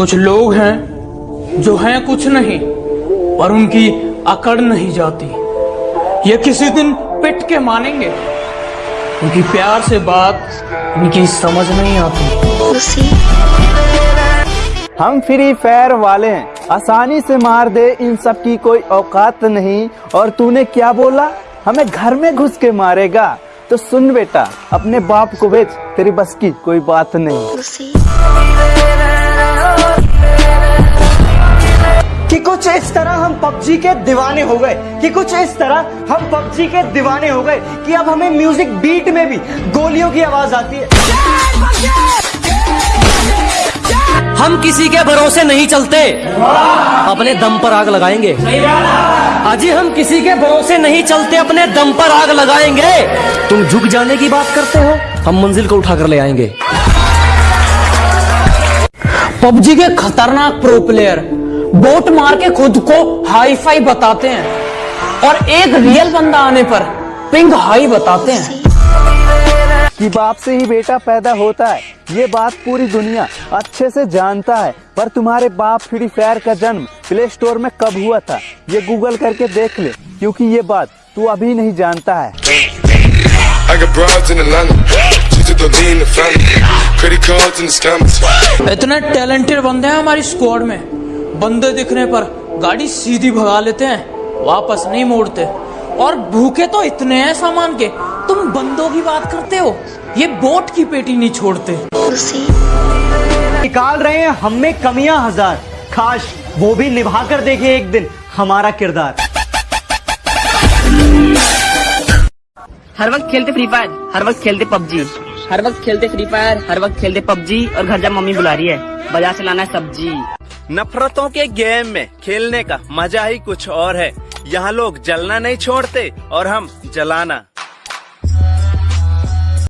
कुछ लोग हैं जो हैं कुछ नहीं पर उनकी अकड़ नहीं जाती। ये किसी दिन पिट के मानेंगे। उनकी प्यार से बात इनकी समझ नहीं आती। हम फ्री फायर वाले हैं। आसानी से मार दे इन सब की कोई औकात नहीं। और तूने क्या बोला? हमें घर में घुस के मारेगा। तो सुन बेटा अपने बाप को भेज तेरी बस की कोई बात नहीं। इस तरह हम पबजी के दीवाने हो गए कि कुछ इस तरह हम पबजी के दीवाने हो गए कि अब हमें म्यूज़िक बीट में भी गोलियों की आवाज़ आती है। हम किसी के भरोसे नहीं चलते। अपने दम पर आग लगाएँगे। अजी हम किसी के भरोसे नहीं चलते अपने दम पर आग लगाएँगे। तुम झुक जाने की बात करते हो हम मंजिल को उठाकर ले आएँगे। पबजी के खतरनाक प्रो प्लेयर बोट मार के खुद को हाई फाई बताते हैं और एक रियल बंदा आने पर पिंग हाई बताते हैं। कि बाप से ही बेटा पैदा होता है ये बात पूरी दुनिया अच्छे से जानता है पर तुम्हारे बाप फ्री फायर का जन्म प्ले स्टोर में कब हुआ था ये गूगल करके देख ले क्योंकि ये बात तू अभी नहीं जानता है. इतने टैलेंटेड बंदे हैं हमारी स्क्वाड में। बंदे दिखने पर गाड़ी सीधी भगा लेते हैं वापस नहीं मोड़ते। और भूखे तो इतने हैं सामान के तुम बंदों की बात करते हो? ये बोट की पेटी नहीं छोड़ते। निकाल रहे हैं हम में कमियाँ हज़ार। खास वो भी निभा कर देखे एक दिन हमारा किरदार। हर वक्त खेलते फ्री फायर हर वक्त खेलते पबजी। हर वक्त खेलते फ्री फायर हर वक्त खेलते पबजी और घर जा मम्मी बुला रही है। बाज़ार से लाना है सब्ज़ी। नफरतों के गेम में खेलने का मज़ा ही कुछ और है। यहाँ लोग जलना नहीं छोड़ते और हम जलाना।